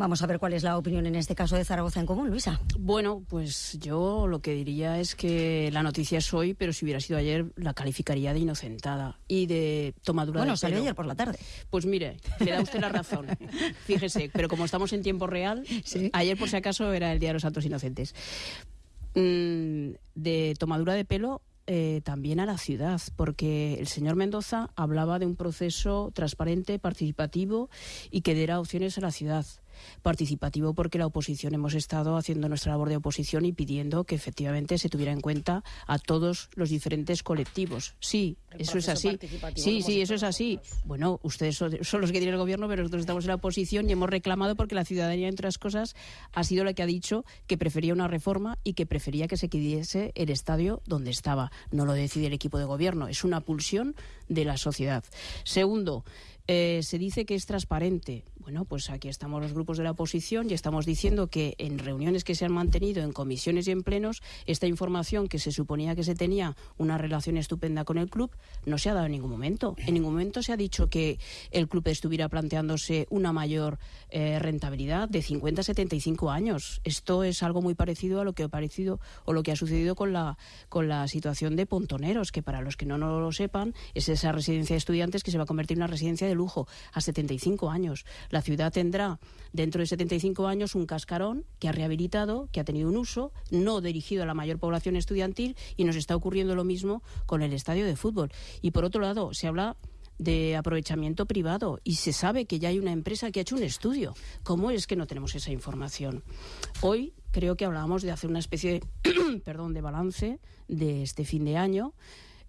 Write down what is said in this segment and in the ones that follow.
Vamos a ver cuál es la opinión en este caso de Zaragoza en común, Luisa. Bueno, pues yo lo que diría es que la noticia es hoy, pero si hubiera sido ayer, la calificaría de inocentada y de tomadura bueno, de salió ayer por la tarde. Pues mire, le da usted la razón. Fíjese, pero como estamos en tiempo real, ayer por si acaso era el Día de los Santos Inocentes. Mm, de tomadura de pelo eh, también a la ciudad, porque el señor Mendoza hablaba de un proceso transparente, participativo y que diera opciones a la ciudad participativo porque la oposición hemos estado haciendo nuestra labor de oposición y pidiendo que efectivamente se tuviera en cuenta a todos los diferentes colectivos. Sí, eso es así. Sí, sí, eso es así. Bueno, ustedes son, los que tienen el gobierno, pero nosotros estamos en la oposición y hemos reclamado porque la ciudadanía, entre otras cosas, ha sido la que ha dicho que prefería una reforma y que prefería que se quediese el estadio donde estaba. No lo decide el equipo de gobierno, es una pulsión de la sociedad. Segundo, eh, se dice que es transparente. Bueno, pues aquí estamos los grupos de la oposición y estamos diciendo que en reuniones que se han mantenido, en comisiones y en plenos, esta información que se suponía que se tenía una relación estupenda con el club no se ha dado en ningún momento. En ningún momento se ha dicho que el club estuviera planteándose una mayor eh, rentabilidad de 50 a 75 años. Esto es algo muy parecido a lo que ha parecido o lo que ha sucedido con la con la situación de Pontoneros, que para los que no, no lo sepan es esa residencia de estudiantes que se va a convertir en una residencia de lujo a 75 años. La ciudad tendrá dentro de 75 años un cascarón que ha rehabilitado, que ha tenido un uso, no dirigido a la mayor población estudiantil y nos está ocurriendo lo mismo con el estadio de fútbol. Y por otro lado, se habla de aprovechamiento privado y se sabe que ya hay una empresa que ha hecho un estudio. ¿Cómo es que no tenemos esa información? Hoy creo que hablábamos de hacer una especie de, perdón, de balance de este fin de año.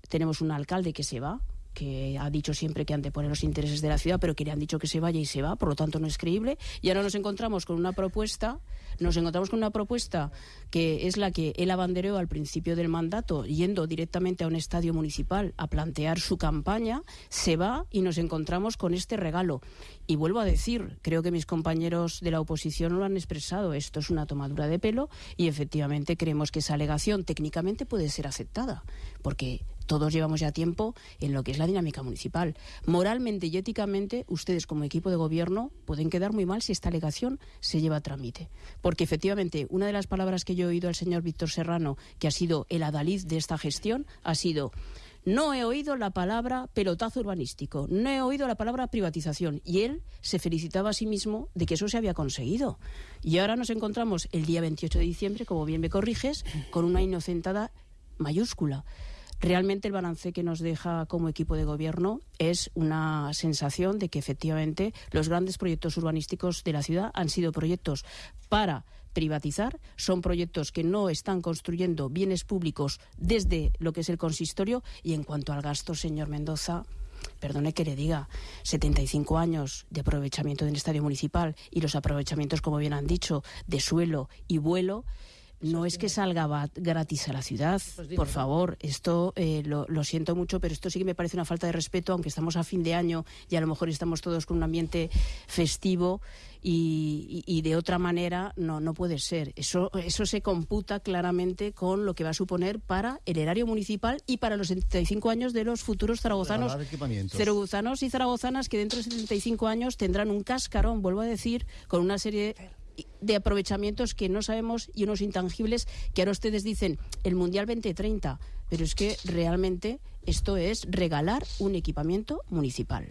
Tenemos un alcalde que se va, que ha dicho siempre que antepone los intereses de la ciudad, pero que le han dicho que se vaya y se va, por lo tanto no es creíble. Y ahora nos encontramos con una propuesta, nos encontramos con una propuesta que es la que él abanderó al principio del mandato, yendo directamente a un estadio municipal a plantear su campaña, se va y nos encontramos con este regalo. Y vuelvo a decir, creo que mis compañeros de la oposición lo han expresado, esto es una tomadura de pelo y efectivamente creemos que esa alegación técnicamente puede ser aceptada, porque todos llevamos ya tiempo en lo que es la dinámica municipal. Moralmente y éticamente, ustedes como equipo de gobierno pueden quedar muy mal si esta alegación se lleva a trámite. Porque efectivamente, una de las palabras que yo he oído al señor Víctor Serrano, que ha sido el adalid de esta gestión, ha sido no he oído la palabra pelotazo urbanístico, no he oído la palabra privatización. Y él se felicitaba a sí mismo de que eso se había conseguido. Y ahora nos encontramos el día 28 de diciembre, como bien me corriges, con una inocentada mayúscula. Realmente el balance que nos deja como equipo de gobierno es una sensación de que efectivamente los grandes proyectos urbanísticos de la ciudad han sido proyectos para privatizar, son proyectos que no están construyendo bienes públicos desde lo que es el consistorio. Y en cuanto al gasto, señor Mendoza, perdone que le diga, 75 años de aprovechamiento del estadio municipal y los aprovechamientos, como bien han dicho, de suelo y vuelo, no es que salga gratis a la ciudad, pues por favor, esto eh, lo, siento mucho, pero esto sí que me parece una falta de respeto, aunque estamos a fin de año y a lo mejor estamos todos con un ambiente festivo y, de otra manera no, no puede ser. Eso, eso se computa claramente con lo que va a suponer para el erario municipal y para los 75 años de los futuros zaragozanos, zaragozanos y zaragozanas que dentro de 75 años tendrán un cascarón, vuelvo a decir, con una serie de aprovechamientos que no sabemos y unos intangibles que ahora ustedes dicen el Mundial 2030, pero es que realmente esto es regalar un equipamiento municipal.